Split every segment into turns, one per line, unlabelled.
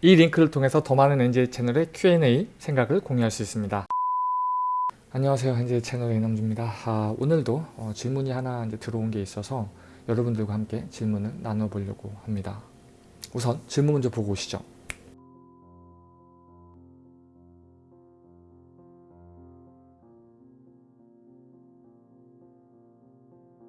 이 링크를 통해서 더 많은 NJ 채널의 Q&A 생각을 공유할 수 있습니다. 안녕하세요. NJ 채널의 이남주입니다. 아, 오늘도 어, 질문이 하나 이제 들어온 게 있어서 여러분들과 함께 질문을 나눠보려고 합니다. 우선 질문 먼저 보고 오시죠.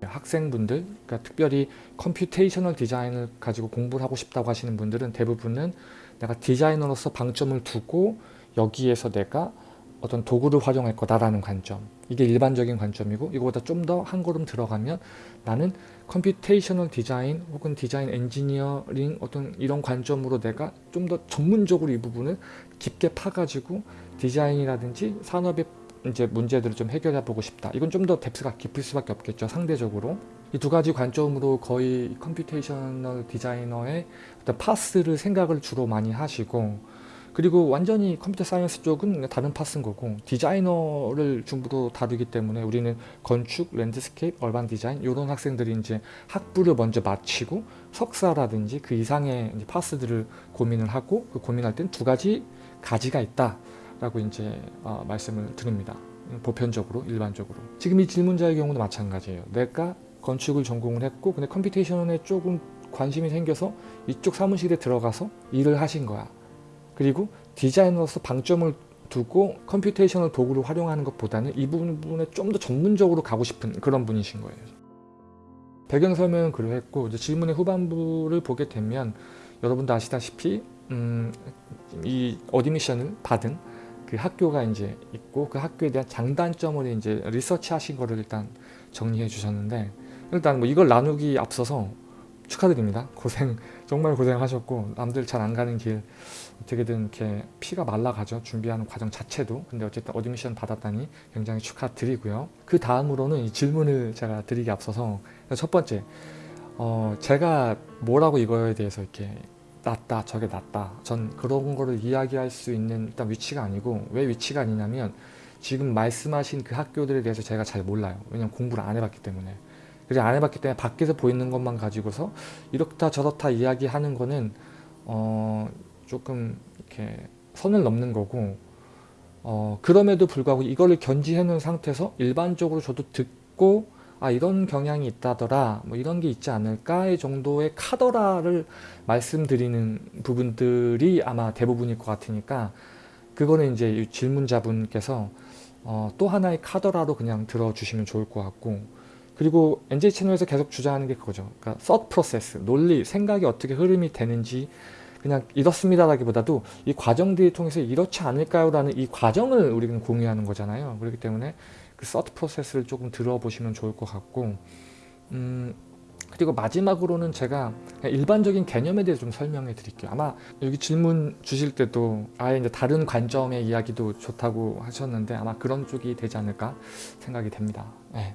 학생분들, 그러니까 특별히 computational design을 가지고 공부를 하고 싶다고 하시는 분들은 대부분은 내가 디자이너로서 방점을 두고 여기에서 내가 어떤 도구를 활용할 거다라는 관점. 이게 일반적인 관점이고 이거보다 좀 더 한 걸음 들어가면 나는 computational design 혹은 design engineering 어떤 이런 관점으로 내가 좀 더 전문적으로 이 부분을 깊게 파가지고 디자인이라든지 산업의 이제 문제들을 좀 해결해 보고 싶다. 이건 좀 더 depth가 깊을 수밖에 없겠죠. 상대적으로. 이 두 가지 관점으로 거의 computational designer의 어떤 path를 생각을 주로 많이 하시고 그리고 완전히 computer science 쪽은 다른 path인 거고 디자이너를 중부로 다루기 때문에 우리는 건축, landscape, urban design 이런 학생들이 이제 학부를 먼저 마치고 석사라든지 그 이상의 path들을 고민을 하고 그 고민할 땐 두 가지 가지가 있다. 라고 이제 어, 말씀을 드립니다. 보편적으로 일반적으로 지금 이 질문자의 경우도 마찬가지예요. 내가 건축을 전공을 했고 근데 computation에 조금 관심이 생겨서 이쪽 사무실에 들어가서 일을 하신 거야. 그리고 디자이너로서 방점을 두고 computation을 도구를 활용하는 것보다는 이 부분에 좀 더 전문적으로 가고 싶은 그런 분이신 거예요. 배경 설명은 그러했고 이제 질문의 후반부를 보게 되면 여러분도 아시다시피 음, 이 admission을 받은 그 학교가 이제 있고 그 학교에 대한 장단점을 이제 리서치 하신 거를 일단 정리해 주셨는데 일단 뭐 이걸 나누기 앞서서 축하드립니다. 고생 정말 고생하셨고 남들 잘 안 가는 길 어떻게든 이렇게 피가 말라가죠. 준비하는 과정 자체도 근데 어쨌든 admission 받았다니 굉장히 축하드리고요. 그 다음으로는 이 질문을 제가 드리기 앞서서 첫 번째 어 제가 뭐라고 이거에 대해서 이렇게 낫다 저게 낫다. 전 그런 거를 이야기할 수 있는 일단 위치가 아니고 왜 위치가 아니냐면 지금 말씀하신 그 학교들에 대해서 제가 잘 몰라요. 왜냐면 공부를 안 해봤기 때문에. 그래서 안 해봤기 때문에 밖에서 보이는 것만 가지고서 이렇다 저렇다 이야기하는 거는 어 조금 이렇게 선을 넘는 거고 어 그럼에도 불구하고 이거를 견지해 놓은 상태에서 일반적으로 저도 듣고 아 이런 경향이 있다더라 뭐 이런 게 있지 않을까의 정도의 카더라를 말씀드리는 부분들이 아마 대부분일 것 같으니까 그거는 이제 질문자분께서 어, 또 하나의 카더라로 그냥 들어주시면 좋을 것 같고 그리고 NJ 채널에서 계속 주장하는 게 그거죠. 그러니까 thought process, 논리, 생각이 어떻게 흐름이 되는지 그냥 이렇습니다라기보다도 이 과정들을 통해서 이렇지 않을까요? 라는 이 과정을 우리는 공유하는 거잖아요. 그렇기 때문에 그 서트 프로세스를 조금 들어보시면 좋을 것 같고 음, 그리고 마지막으로는 제가 일반적인 개념에 대해서 좀 설명해 드릴게요. 아마 여기 질문 주실 때도 아예 이제 다른 관점의 이야기도 좋다고 하셨는데 아마 그런 쪽이 되지 않을까 생각이 됩니다. 네.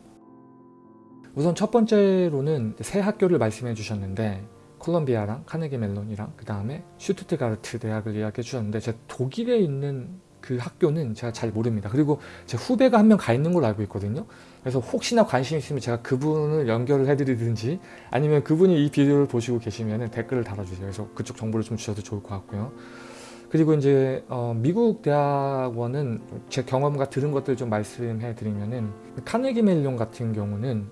우선 첫 번째로는 새 학교를 말씀해 주셨는데 콜롬비아랑 카네기 멜론이랑 그 다음에 슈투트가르트 대학을 이야기해 주셨는데 제 독일에 있는 그 학교는 제가 잘 모릅니다. 그리고 제 후배가 한 명 가 있는 걸로 알고 있거든요. 그래서 혹시나 관심 있으면 제가 그분을 연결을 해드리든지 아니면 그분이 이 비디오를 보시고 계시면 댓글을 달아주세요. 그래서 그쪽 정보를 좀 주셔도 좋을 것 같고요. 그리고 이제 어, 미국 대학원은 제 경험과 들은 것들 좀 말씀해 드리면은 카네기 멜론 같은 경우는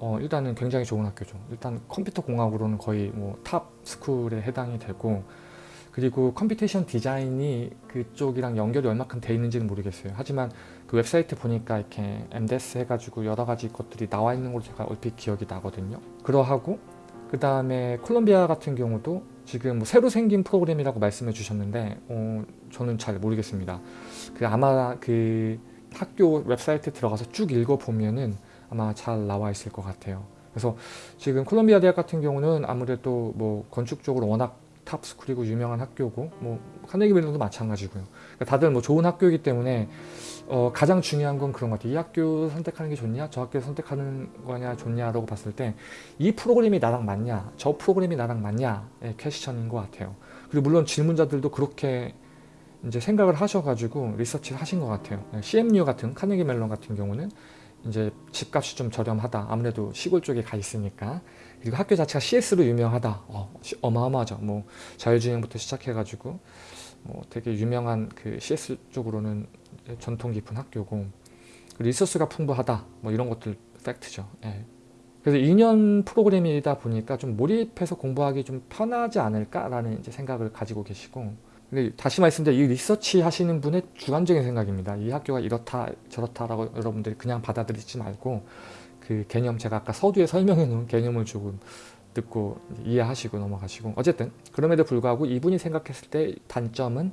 어, 일단은 굉장히 좋은 학교죠. 일단 컴퓨터 공학으로는 거의 뭐 top school에 해당이 되고 그리고 computation design이 그쪽이랑 연결이 얼마큼 돼 있는지는 모르겠어요. 하지만 그 웹사이트 보니까 이렇게 MDES 해가지고 여러 가지 것들이 나와 있는 걸로 제가 얼핏 기억이 나거든요. 그러하고 그 다음에 콜롬비아 같은 경우도 지금 뭐 새로 생긴 프로그램이라고 말씀해 주셨는데 어, 저는 잘 모르겠습니다. 그 아마 그 학교 웹사이트에 들어가서 쭉 읽어보면은 아마 잘 나와 있을 것 같아요. 그래서 지금 콜롬비아 대학 같은 경우는 아무래도 뭐 건축적으로 워낙 top school이고 유명한 학교고 뭐 카네기 멜론도 마찬가지고요. 그러니까 다들 뭐 좋은 학교이기 때문에 어 가장 중요한 건 그런 것 같아요. 이 학교 선택하는 게 좋냐? 저 학교 선택하는 거냐 좋냐라고 봤을 때 이 프로그램이 나랑 맞냐? 저 프로그램이 나랑 맞냐?의 question인 것 같아요. 그리고 물론 질문자들도 그렇게 이제 생각을 하셔가지고 리서치를 하신 것 같아요. CMU 같은 카네기 멜론 같은 경우는 이제 집값이 좀 저렴하다. 아무래도 시골 쪽에 가 있으니까. 그리고 학교 자체가 CS로 유명하다. 어, 시- 어마어마하죠. 뭐 자율주행부터 시작해가지고 뭐 되게 유명한 그 CS 쪽으로는 전통 깊은 학교고 리소스가 풍부하다. 뭐 이런 것들 팩트죠. 예. 그래서 2년 프로그램이다 보니까 좀 몰입해서 공부하기 좀 편하지 않을까라는 이제 생각을 가지고 계시고 근데 다시 말씀드려 이 리서치 하시는 분의 주관적인 생각입니다. 이 학교가 이렇다 저렇다라고 여러분들이 그냥 받아들이지 말고 그 개념 제가 아까 서두에 설명해 놓은 개념을 조금 듣고 이해하시고 넘어가시고 어쨌든 그럼에도 불구하고 이분이 생각했을 때 단점은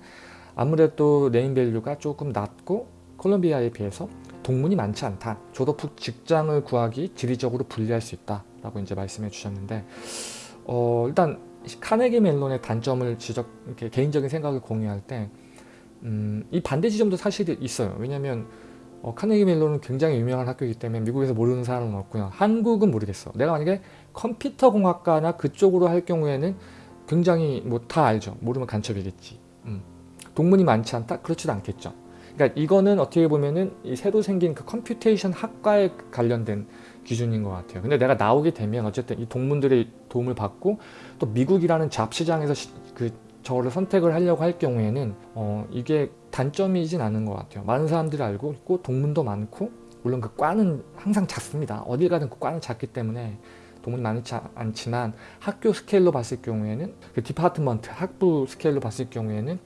아무래도 name value가 조금 낮고 콜롬비아에 비해서 동문이 많지 않다. 졸업 후 직장을 구하기 지리적으로 불리할 수 있다 라고 이제 말씀해 주셨는데 어, 일단 카네기 멜론의 단점을 지적 개인적인 생각을 공유할 때 음, 이 반대 지점도 사실 있어요. 왜냐하면 어, 카네기 멜론은 굉장히 유명한 학교이기 때문에 미국에서 모르는 사람은 없고요. 한국은 모르겠어. 내가 만약에 컴퓨터 공학과나 그쪽으로 할 경우에는 굉장히 뭐 다 알죠. 모르면 간첩이겠지. 음. 동문이 많지 않다? 그렇지도 않겠죠. 그러니까 이거는 어떻게 보면은 이 새로 생긴 그 computation 학과에 관련된 기준인 것 같아요. 근데 내가 나오게 되면 어쨌든 이 동문들의 도움을 받고 또 미국이라는 job시장에서 시- 그 저를 선택을 하려고 할 경우에는 어 이게 단점이진 않은 것 같아요. 많은 사람들이 알고 있고 동문도 많고 물론 그 과는 항상 작습니다. 어딜 가든 그 과는 작기 때문에 동문이 많지 않- 않지만 학교 scale로 봤을 경우에는 그 department 학부 scale로 봤을 경우에는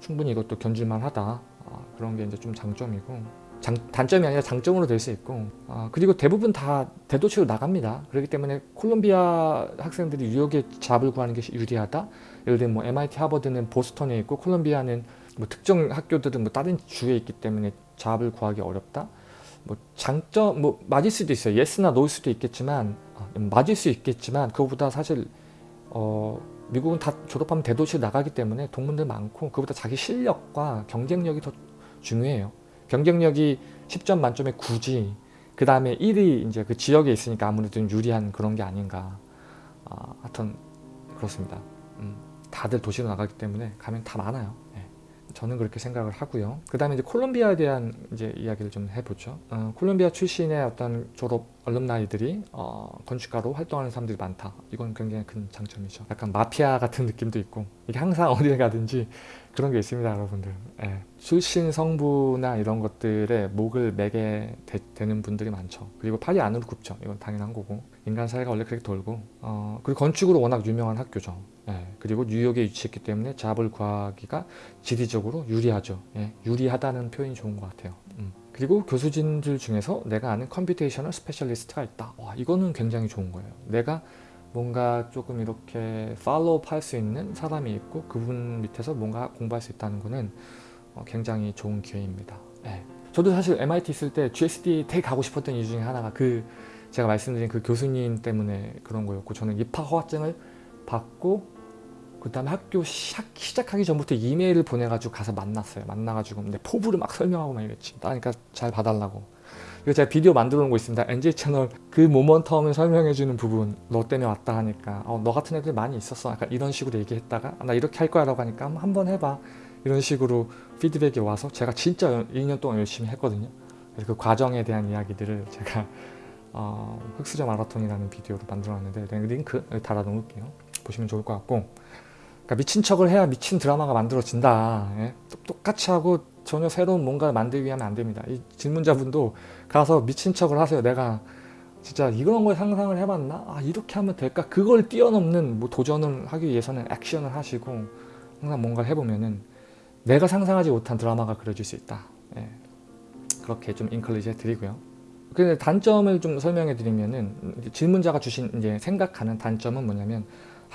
충분히 이것도 견줄만 하다. 아, 그런 게 이제 좀 장점이고 장, 단점이 아니라 장점으로 될 수 있고 아, 그리고 대부분 다 대도시로 나갑니다. 그렇기 때문에 콜롬비아 학생들이 뉴욕에 job을 구하는 게 유리하다. 예를 들면 뭐 MIT 하버드는 보스턴에 있고 콜롬비아는 뭐 특정 학교들은 뭐 다른 주에 있기 때문에 잡을 구하기 어렵다. 뭐 장점 뭐 맞을 수도 있어요. 예스나 노일 수도 있겠지만 아, 맞을 수 있겠지만 그거보다 사실 어 미국은 다 졸업하면 대도시로 나가기 때문에 동문들 많고 그보다 자기 실력과 경쟁력이 더 중요해요. 경쟁력이 10점 만점에 9지 그 다음에 1위 이제 그 지역에 있으니까 아무래도 좀 유리한 그런 게 아닌가 아, 하여튼 그렇습니다. 음, 다들 도시로 나가기 때문에 가면 다 많아요. 예. 저는 그렇게 생각을 하고요. 그 다음에 이제 콜롬비아에 대한 이제 이야기를 좀 해보죠. 어, 콜롬비아 출신의 어떤 졸업 얼lum나이들이 어, 건축가로 활동하는 사람들이 많다. 이건 굉장히 큰 장점이죠. 약간 마피아 같은 느낌도 있고 이게 항상 어디에 가든지 그런 게 있습니다, 여러분들. 예. 출신 성부나 이런 것들에 목을 매게 되, 는 분들이 많죠. 그리고 팔이 안으로 굽죠. 이건 당연한 거고. 인간 사회가 원래 그렇게 돌고. 어, 그리고 건축으로 워낙 유명한 학교죠. 예. 그리고 뉴욕에 위치했기 때문에 job을 구하기가 지리적으로 유리하죠. 예. 유리하다는 표현이 좋은 것 같아요. 음. 그리고 교수진들 중에서 내가 아는 computational specialist가 있다. 와, 이거는 굉장히 좋은 거예요. 내가 뭔가 조금 이렇게 follow up 할 수 있는 사람이 있고 그분 밑에서 뭔가 공부할 수 있다는 거는 어, 굉장히 좋은 기회입니다. 예. 저도 사실 MIT 있을 때 GSD 되게 가고 싶었던 이유 중에 하나가 그 제가 말씀드린 그 교수님 때문에 그런 거였고 저는 입학 허가증을 받고 그 다음에 학교 시작, 시작하기 전부터 이메일을 보내가지고 가서 만났어요. 만나가지고 근데 포부를 막 설명하고 막 이랬지. 그러니까 잘 봐달라고. 그리고 제가 비디오 만들어 놓은 거 있습니다. NJ 채널 그 모먼텀을 설명해 주는 부분 너 때문에 왔다 하니까 어, 너 같은 애들 많이 있었어. 약간 이런 식으로 얘기했다가 아, 나 이렇게 할 거야 라고 하니까 한번, 해봐. 이런 식으로 피드백이 와서 제가 진짜 2년 동안 열심히 했거든요. 그래서 그 과정에 대한 이야기들을 제가 어, 흑수저 마라톤이라는 비디오로 만들어놨는데 링크 여기 달아 놓을게요. 보시면 좋을 것 같고 그러니까 미친 척을 해야 미친 드라마가 만들어진다. 예? 똑같이 하고 전혀 새로운 뭔가를 만들기 위하면 안 됩니다. 이 질문자분도 가서 미친 척을 하세요. 내가 진짜 이런 걸 상상을 해봤나? 아 이렇게 하면 될까? 그걸 뛰어넘는 뭐 도전을 하기 위해서는 액션을 하시고 항상 뭔가를 해보면은 내가 상상하지 못한 드라마가 그려질 수 있다. 예. 그렇게 좀 인컬리지 해드리고요. 근데 단점을 좀 설명해 드리면은 질문자가 주신 이제 생각하는 단점은 뭐냐면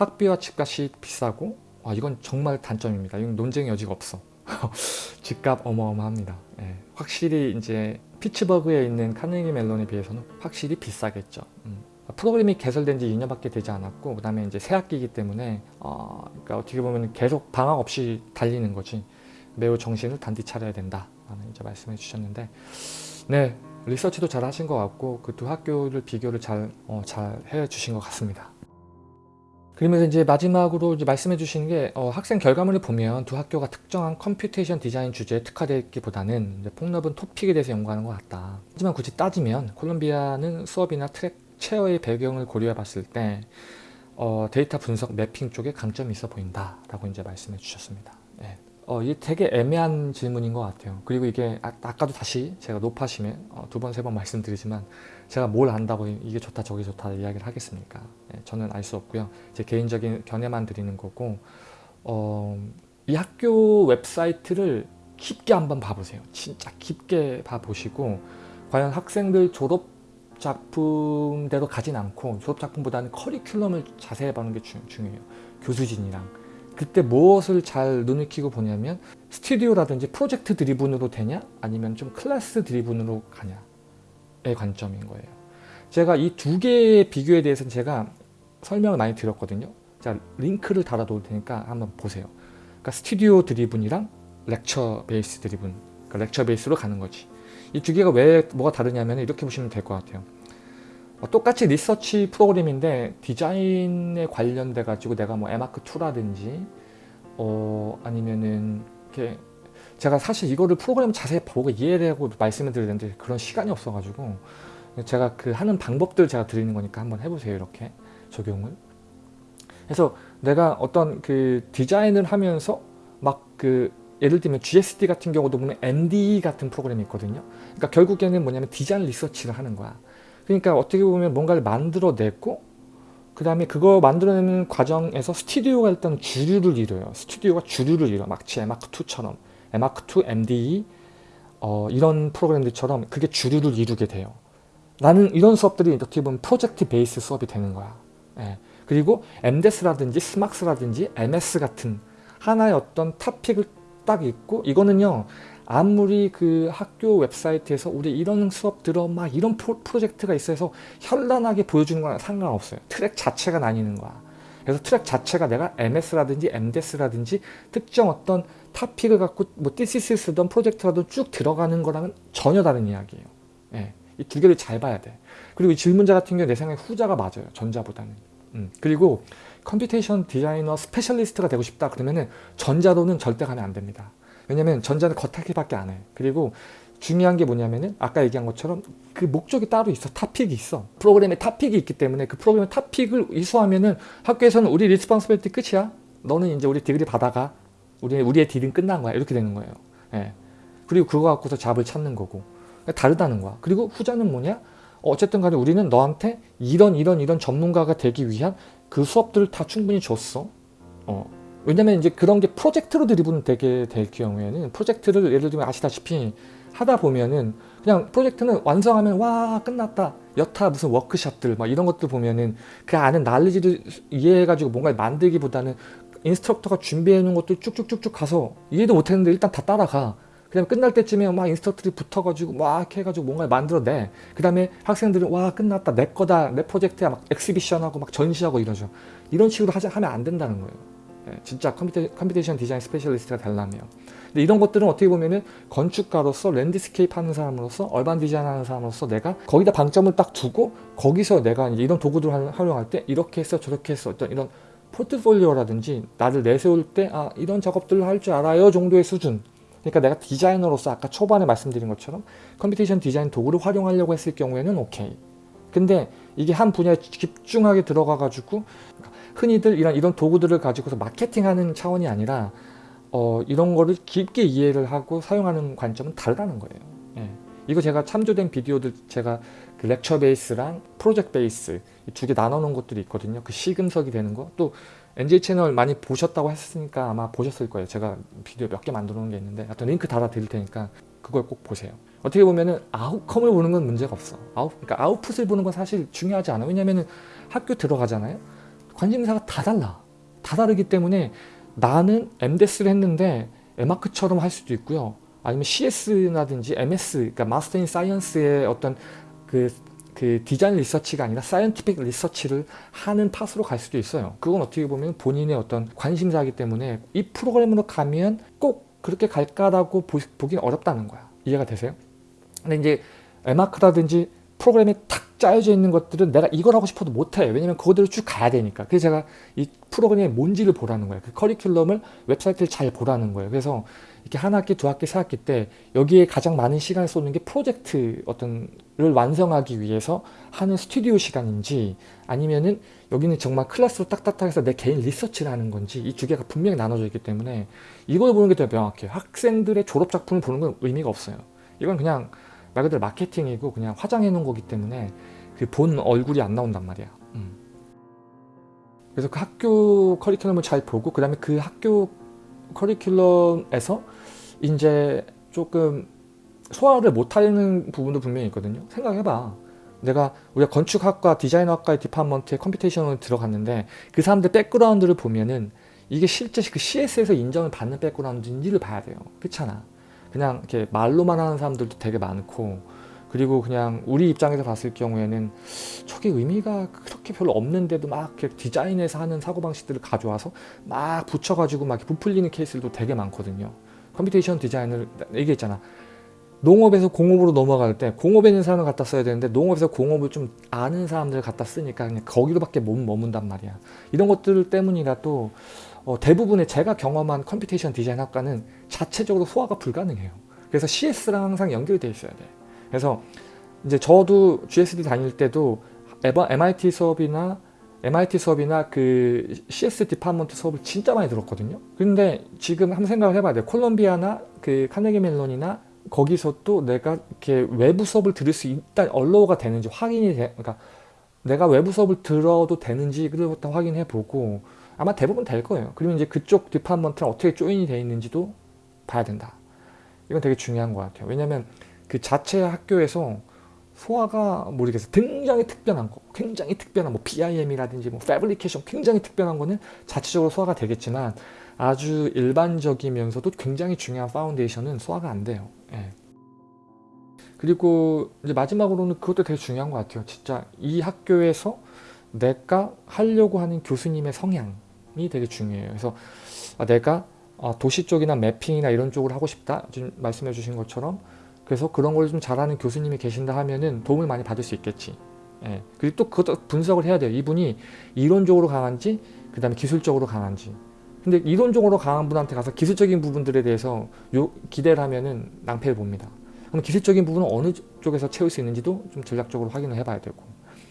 학비와 집값이 비싸고 와 이건 정말 단점입니다. 이건 논쟁의 여지가 없어. 집값 어마어마합니다. 예. 확실히 이제 피츠버그에 있는 카네기 멜론에 비해서는 확실히 비싸겠죠. 음. 프로그램이 개설된 지 2년밖에 되지 않았고 그 다음에 이제 새 학기이기 때문에 어, 그러니까 어떻게 보면 계속 방학 없이 달리는 거지 매우 정신을 단디 차려야 된다 라는 이제 말씀해 주셨는데 네 리서치도 잘 하신 것 같고 그 두 학교를 비교를 잘, 어, 잘 해주신 것 같습니다. 그러면서 이제 마지막으로 이제 말씀해 주시는 게 어, 학생 결과물을 보면 두 학교가 특정한 computation design 주제에 특화되기보다는 폭넓은 topic에 대해서 연구하는 것 같다. 하지만 굳이 따지면 콜롬비아는 수업이나 track chair의 배경을 고려해 봤을 때 어, 데이터 분석 mapping 쪽에 강점이 있어 보인다 라고 이제 말씀해 주셨습니다. 예. 어, 이게 되게 애매한 질문인 것 같아요. 그리고 이게 아, 까도 다시 제가 높아심에 어, 두 번, 세 번 말씀드리지만 제가 뭘 안다고 이게 좋다 저게 좋다 이야기를 하겠습니까? 예, 저는 알 수 없고요. 제 개인적인 견해만 드리는 거고 어, 이 학교 웹사이트를 깊게 한번 봐보세요. 진짜 깊게 봐보시고 과연 학생들 졸업 작품대로 가진 않고 졸업 작품보다는 커리큘럼을 자세히 보는 게 주, 중요해요. 교수진이랑 그때 무엇을 잘 눈을 키고 보냐면 스튜디오라든지 project driven으로 되냐 아니면 좀 class driven으로 가냐의 관점인 거예요. 제가 이 두 개의 비교에 대해서는 제가 설명을 많이 드렸거든요. 자 링크를 달아 놓을 테니까 한번 보세요. 그러니까 studio driven이랑 lecture base driven 그러니까 lecture base로 가는 거지. 이 두 개가 왜 뭐가 다르냐면 이렇게 보시면 될 것 같아요. 어, 똑같이 리서치 프로그램인데 디자인에 관련돼 가지고 내가 뭐 에마크2라든지 어 아니면은 이렇게 제가 사실 이거를 프로그램 자세히 보고 이해하고 말씀을 드리는데 그런 시간이 없어 가지고 제가 그 하는 방법들 제가 드리는 거니까 한번 해보세요 이렇게 적용을. 그래서 내가 어떤 그 디자인을 하면서 막 그 예를 들면 GSD 같은 경우도 보면 MD 같은 프로그램이 있거든요. 그러니까 결국에는 뭐냐면 design research를 하는 거야 그러니까 어떻게 보면 뭔가를 만들어냈고 그 다음에 그거 만들어내는 과정에서 스튜디오가 일단 주류를 이뤄요. 스튜디오가 주류를 이뤄. 마치 에마크2처럼 에마크2, MDE 어, 이런 프로그램들처럼 그게 주류를 이루게 돼요. 나는 이런 수업들이 어떻게 보면 project base 수업이 되는 거야. 예. 그리고 MDES라든지 SMArchS라든지 MS 같은 하나의 어떤 topic을 딱 있고 이거는요 아무리 그 학교 웹사이트에서 우리 이런 수업 들어 막 이런 프로, 젝트가 있어서 현란하게 보여주는 거랑 상관없어요. 트랙 자체가 나뉘는 거야. 그래서 트랙 자체가 내가 MS라든지 MDS라든지 특정 어떤 topic을 갖고 뭐 thesis든 프로젝트라도 쭉 들어가는 거랑은 전혀 다른 이야기예요. 예. 이 두 개를 잘 봐야 돼. 그리고 이 질문자 같은 경우 내 생각에 후자가 맞아요. 전자보다는. 음. 그리고 computation designer specialist가 되고 싶다 그러면은 전자로는 절대 가면 안 됩니다. 왜냐면 전자는 겉핥기밖에 안 해. 그리고 중요한 게 뭐냐면은 아까 얘기한 것처럼 그 목적이 따로 있어. topic이 있어. 프로그램에 topic이 있기 때문에 그 프로그램의 topic을 이수하면은 학교에서는 우리 responsibility 끝이야. 너는 이제 우리 degree 받아가. 우리, 우리의 deal은 끝난 거야. 이렇게 되는 거예요. 예. 그리고 그거 갖고서 job을 찾는 거고. 다르다는 거야. 그리고 후자는 뭐냐? 어쨌든 간에 우리는 너한테 이런 이런 이런 전문가가 되기 위한 그 수업들을 다 충분히 줬어. 어. 왜냐면 이제 그런 게 프로젝트로 driven 되게 될 경우에는 프로젝트를 예를 들면 아시다시피 하다 보면은 그냥 프로젝트는 완성하면 와 끝났다. 여타 무슨 워크샵들 막 이런 것들 보면은 그 아는 난리지를 이해해가지고 뭔가를 만들기보다는 instructor가 준비해 놓은 것들 쭉쭉쭉쭉 가서 이해도 못했는데 일단 다 따라가. 그 다음에 끝날 때쯤에 막 instructor들이 붙어가지고 막 해가지고 뭔가를 만들어내. 그 다음에 학생들은 와 끝났다. 내 거다. 내 프로젝트야. 막 exhibition하고 막 전시하고 이러죠. 이런 식으로 하자, 하면 안 된다는 거예요. 예, 진짜 computa, computation design specialist가 되려면 근데 이런 것들은 어떻게 보면은 건축가로서 landscape 하는 사람으로서 urban design 하는 사람으로서 내가 거기다 방점을 딱 두고 거기서 내가 이제 이런 도구들을 활용할 때 이렇게 했어 저렇게 했어 어떤 이런 포트폴리오라든지 나를 내세울 때 아 이런 작업들을 할 줄 알아요 정도의 수준. 그러니까 내가 디자이너로서 아까 초반에 말씀드린 것처럼 computation design 도구를 활용하려고 했을 경우에는 오케이. 근데 이게 한 분야에 집중하게 들어가 가지고 흔히들 이런 이런 도구들을 가지고서 마케팅하는 차원이 아니라 어, 이런 거를 깊게 이해를 하고 사용하는 관점은 다르다는 거예요. 예. 이거 제가 참조된 비디오들 제가 그 lecture base랑 project base 두 개 나눠 놓은 것들이 있거든요. 그 시금석이 되는 거. 또 NJ 채널 많이 보셨다고 했으니까 아마 보셨을 거예요. 제가 비디오 몇 개 만들어 놓은 게 있는데 하여튼 링크 달아 드릴 테니까 그걸 꼭 보세요. 어떻게 보면은 outcome을 보는 건 문제가 없어. 아웃, 그러니까 아웃풋을 보는 건 사실 중요하지 않아. 왜냐면은 학교 들어가잖아요. 관심사가 다 달라. 다 다르기 때문에 나는 MDES를 했는데 M.Arch처럼 할 수도 있고요. 아니면 CS라든지 MS, 그러니까 Master in Science의 어떤 그, 그 design research가 아니라 scientific research를 하는 팟으로 갈 수도 있어요. 그건 어떻게 보면 본인의 어떤 관심사이기 때문에 이 프로그램으로 가면 꼭 그렇게 갈까라고 보, 보기 어렵다는 거야. 이해가 되세요? 근데 이제 M.Arch라든지 프로그램이 탁 짜여져 있는 것들은 내가 이걸 하고 싶어도 못해. 왜냐면 그거대로 쭉 가야 되니까. 그래서 제가 이 프로그램이 뭔지를 보라는 거예요. 그 커리큘럼을 웹사이트를 잘 보라는 거예요. 그래서 이렇게 한 학기 두 학기 세 학기 때 여기에 가장 많은 시간을 쏟는 게 프로젝트 어떤를 완성하기 위해서 하는 스튜디오 시간인지 아니면은 여기는 정말 클래스로 딱딱딱 해서 내 개인 research를 하는 건지 이 두 개가 분명히 나눠져 있기 때문에 이걸 보는 게 더 명확해요. 학생들의 졸업작품을 보는 건 의미가 없어요. 이건 그냥 말 그대로 마케팅이고 그냥 화장해 놓은 거기 때문에 그 본 얼굴이 안 나온단 말이야. 음. 그래서 그 학교 커리큘럼을 잘 보고 그 다음에 그 학교 커리큘럼에서 이제 조금 소화를 못하는 부분도 분명히 있거든요. 생각해봐. 내가 우리가 건축학과 디자인학과의 department에 computation을 들어갔는데 그 사람들 background를 보면은 이게 실제 그 CS에서 인정을 받는 background인지를 봐야 돼요. 그렇잖아 그냥 이렇게 말로만 하는 사람들도 되게 많고 그리고 그냥 우리 입장에서 봤을 경우에는 저게 의미가 그렇게 별로 없는데도 막 이렇게 디자인에서 하는 사고방식들을 가져와서 막 붙여가지고 막 부풀리는 케이스들도 되게 많거든요. computation design을 얘기했잖아. 농업에서 공업으로 넘어갈 때 공업에 있는 사람을 갖다 써야 되는데 농업에서 공업을 좀 아는 사람들을 갖다 쓰니까 그냥 거기로밖에 못 머문단 말이야. 이런 것들 때문이라 또 어, 대부분의 제가 경험한 computation design 학과는 자체적으로 소화가 불가능해요. 그래서 CS랑 항상 연결되어 있어야 돼. 그래서 이제 저도 GSD 다닐 때도 MIT 수업이나 MIT 수업이나 그 CS department 수업을 진짜 많이 들었거든요. 근데 지금 한번 생각을 해봐야 돼요. 콜롬비아나 그 카네기 멜론이나 거기서 또 내가 이렇게 외부 수업을 들을 수 있다 allow가 되는지 확인이 돼 그러니까 내가 외부 수업을 들어도 되는지 그것부터 확인해 보고 아마 대부분 될 거예요. 그리고 이제 그쪽 department랑 어떻게 join이 되어 있는지도 봐야 된다. 이건 되게 중요한 것 같아요. 왜냐면 그 자체 학교에서 소화가 모르겠어요. 굉장히 특별한 거. 굉장히 특별한 뭐 BIM이라든지 뭐 fabrication 굉장히 특별한 거는 자체적으로 소화가 되겠지만 아주 일반적이면서도 굉장히 중요한 foundation은 소화가 안 돼요. 예. 그리고 이제 마지막으로는 그것도 되게 중요한 것 같아요. 진짜 이 학교에서 내가 하려고 하는 교수님의 성향 이 되게 중요해요. 그래서 아, 내가 아, 도시 쪽이나 매핑이나 이런 쪽을 하고 싶다. 지금 말씀해 주신 것처럼. 그래서 그런 걸 좀 잘하는 교수님이 계신다 하면은 도움을 많이 받을 수 있겠지. 예. 그리고 또 그것도 분석을 해야 돼요. 이분이 이론적으로 강한지 그 다음에 기술적으로 강한지. 근데 이론적으로 강한 분한테 가서 기술적인 부분들에 대해서 요, 기대를 하면은 낭패를 봅니다. 그럼 기술적인 부분은 어느 쪽에서 채울 수 있는지도 좀 전략적으로 확인을 해봐야 되고.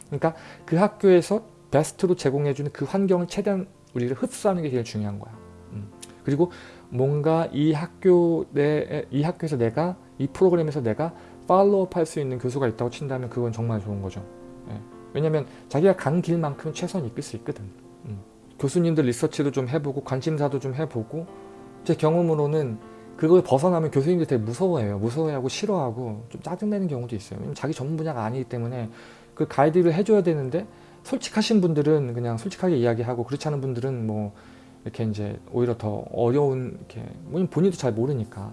그러니까 그 학교에서 베스트로 제공해주는 그 환경을 최대한 우리가 흡수하는 게 제일 중요한 거야 음. 그리고 뭔가 이 학교 내, 이 학교에서 내가 이 프로그램에서 내가 팔로우업 할 수 있는 교수가 있다고 친다면 그건 정말 좋은 거죠 예. 왜냐면 자기가 간 길만큼 최선이 이끌 수 있거든 음. 교수님들 리서치도 좀 해보고 관심사도 좀 해보고 제 경험으로는 그걸 벗어나면 교수님들 되게 무서워해요 무서워하고 싫어하고 좀 짜증내는 경우도 있어요 자기 전문 분야가 아니기 때문에 그 가이드를 해줘야 되는데 솔직하신 분들은 그냥 솔직하게 이야기하고 그렇지 않은 분들은 뭐 이렇게 이제 오히려 더 어려운 이렇게 본인도 잘 모르니까.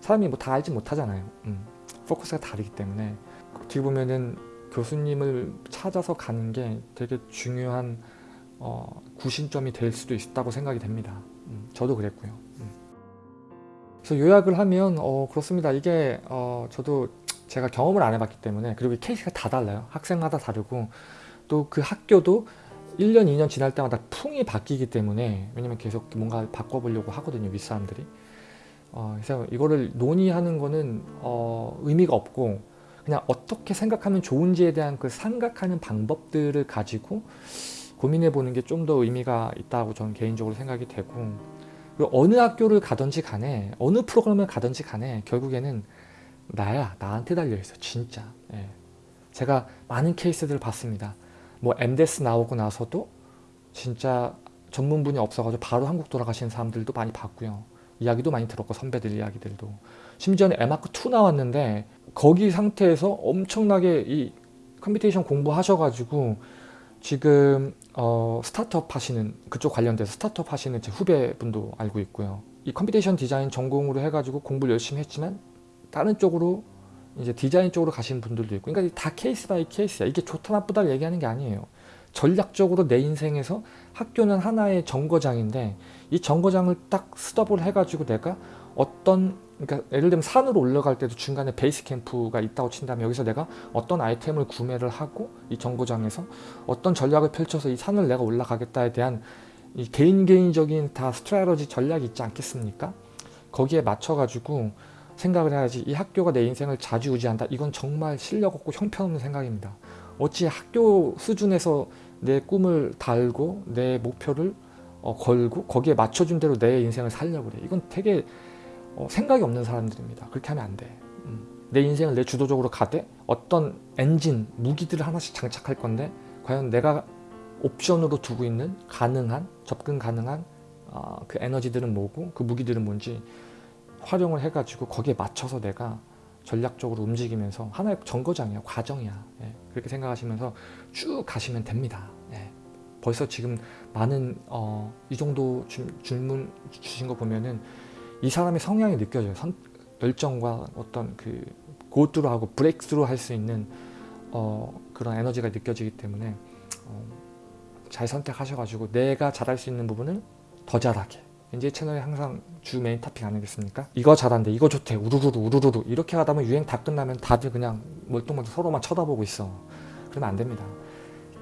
사람이 뭐 다 알지 못하잖아요. 음, 포커스가 다르기 때문에. 어떻게 보면은 교수님을 찾아서 가는 게 되게 중요한 어, 구신점이 될 수도 있다고 생각이 됩니다. 음, 저도 그랬고요. 음. 그래서 요약을 하면 어, 그렇습니다. 이게 어, 저도 제가 경험을 안 해봤기 때문에 그리고 케이스가 다 달라요. 학생마다 다르고 또 그 학교도 1년 2년 지날 때마다 풍이 바뀌기 때문에 왜냐면 계속 뭔가 바꿔보려고 하거든요 윗사람들이. 어, 그래서 이거를 논의하는 거는 어, 의미가 없고 그냥 어떻게 생각하면 좋은지에 대한 그 생각하는 방법들을 가지고 고민해 보는 게 좀 더 의미가 있다고 저는 개인적으로 생각이 되고 어느 학교를 가든지 간에 어느 프로그램을 가든지 간에 결국에는 나야 나한테 달려있어 진짜. 예. 제가 많은 케이스들을 봤습니다 뭐 MDES 나오고 나서도 진짜 전문분이 없어가지고 바로 한국 돌아가시는 사람들도 많이 봤고요. 이야기도 많이 들었고 선배들 이야기들도. 심지어는 에마크2 나왔는데 거기 상태에서 엄청나게 이 computation 공부하셔가지고 지금 어, 스타트업 하시는 그쪽 관련돼서 스타트업 하시는 제 후배분도 알고 있고요. 이 computation design 전공으로 해가지고 공부를 열심히 했지만 다른 쪽으로 이제 디자인 쪽으로 가시는 분들도 있고 그러니까 다 case by case야 이게 좋다 나쁘다 얘기하는 게 아니에요 전략적으로 내 인생에서 학교는 하나의 정거장인데 이 정거장을 딱 스톱을 해가지고 내가 어떤 그러니까 예를 들면 산으로 올라갈 때도 중간에 베이스 캠프가 있다고 친다면 여기서 내가 어떤 아이템을 구매를 하고 이 정거장에서 어떤 전략을 펼쳐서 이 산을 내가 올라가겠다에 대한 이 개인 개인적인 다 스트레러지 전략이 있지 않겠습니까? 거기에 맞춰 가지고 생각을 해야지 이 학교가 내 인생을 좌지우지한다. 이건 정말 실력 없고 형편없는 생각입니다. 어찌 학교 수준에서 내 꿈을 달고 내 목표를 어, 걸고 거기에 맞춰준 대로 내 인생을 살려고 그래. 이건 되게 어, 생각이 없는 사람들입니다. 그렇게 하면 안돼. 음. 내 인생을 내 주도적으로 가되 어떤 엔진 무기들을 하나씩 장착할 건데 과연 내가 옵션으로 두고 있는 가능한 접근 가능한 어, 그 에너지들은 뭐고 그 무기들은 뭔지 활용을 해가지고 거기에 맞춰서 내가 전략적으로 움직이면서 하나의 정거장이야 과정이야. 예, 그렇게 생각하시면서 쭉 가시면 됩니다. 예, 벌써 지금 많은 어, 이 정도 주, 질문 주신 거 보면은 이 사람의 성향이 느껴져요. 선, 열정과 어떤 그 go through하고 breakthrough 할 수 있는 어, 그런 에너지가 느껴지기 때문에 어, 잘 선택하셔가지고 내가 잘할 수 있는 부분을 더 잘하게. 이제 채널에 항상 주 main topic 아니겠습니까? 이거 잘한대 이거 좋대. 우르르르 우르르르. 이렇게 하다 보면 유행 다 끝나면 다들 그냥 멀뚱멀뚱 서로만 쳐다보고 있어. 그러면 안 됩니다.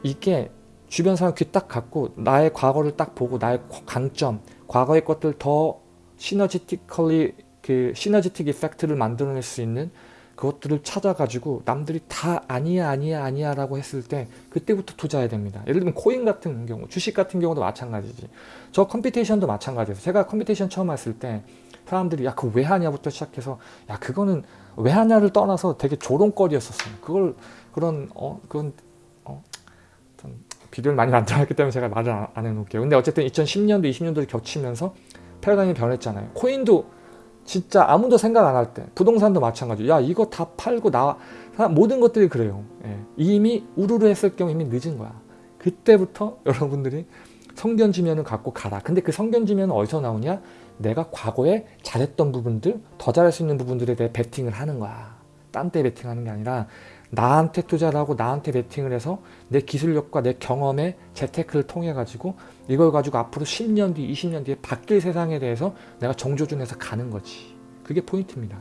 이게 주변 사람 귀 딱 닫고 나의 과거를 딱 보고 나의 강점 과거의 것들 더 synergetically 그 synergetic effect를 만들어낼 수 있는 그것들을 찾아가지고 남들이 다 아니야 아니야 아니야 라고 했을 때 그때부터 투자해야 됩니다. 예를 들면 코인 같은 경우 주식 같은 경우도 마찬가지지. 저 computation도 마찬가지예요. 제가 computation 처음 왔을 때 사람들이 야 그거 왜 하냐부터 시작해서 야 그거는 왜 하냐를 떠나서 되게 조롱거리였었어요. 그걸 그런 어 그건 어 비디오를 많이 만들었기 때문에 제가 말을 안, 안 해놓을게요. 근데 어쨌든 2010년도 20년도를 겹치면서 패러다임이 변했잖아요. 코인도 진짜 아무도 생각 안 할 때 부동산도 마찬가지 야 이거 다 팔고 나 모든 것들이 그래요. 예. 이미 우르르 했을 경우 이미 늦은 거야. 그때부터 여러분들이 성견지면을 갖고 가라. 근데 그 성견지면은 어디서 나오냐? 내가 과거에 잘했던 부분들 더 잘할 수 있는 부분들에 대해 베팅을 하는 거야. 딴 데 베팅하는 게 아니라 나한테 투자를 하고 나한테 베팅을 해서 내 기술력과 내 경험의 재테크를 통해 가지고 이걸 가지고 앞으로 10년 뒤 20년 뒤에 바뀔 세상에 대해서 내가 정조준해서 가는 거지. 그게 포인트입니다.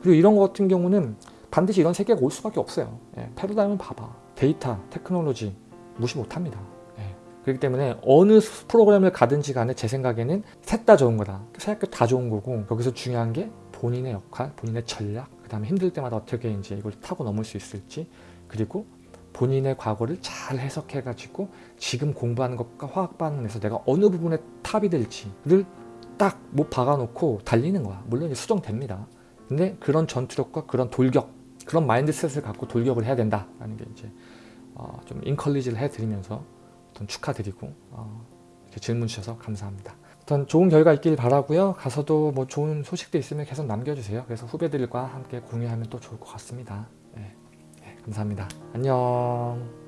그리고 이런 거 같은 경우는 반드시 이런 세계가 올 수밖에 없어요. 예, 패러다임을 봐봐. 데이터, 테크놀로지 무시 못합니다. 예, 그렇기 때문에 어느 프로그램을 가든지 간에 제 생각에는 셋 다 좋은 거다. 생각해 다 좋은 거고 거기서 중요한 게 본인의 역할, 본인의 전략 그 다음에 힘들 때마다 어떻게 이제 이걸 타고 넘을 수 있을지 그리고 본인의 과거를 잘 해석해 가지고 지금 공부하는 것과 화학 반응에서 내가 어느 부분에 탑이 될지를 딱 못 박아놓고 달리는 거야. 물론 수정됩니다. 근데 그런 전투력과 그런 돌격 그런 mindset을 갖고 돌격을 해야 된다라는 게 이제 어, 좀 인컬리지를 해드리면서 어떤 축하드리고 어, 이렇게 질문 주셔서 감사합니다 어떤 좋은 결과 있길 바라고요. 가서도 뭐 좋은 소식도 있으면 계속 남겨주세요. 그래서 후배들과 함께 공유하면 또 좋을 것 같습니다. 네. 네, 감사합니다. 안녕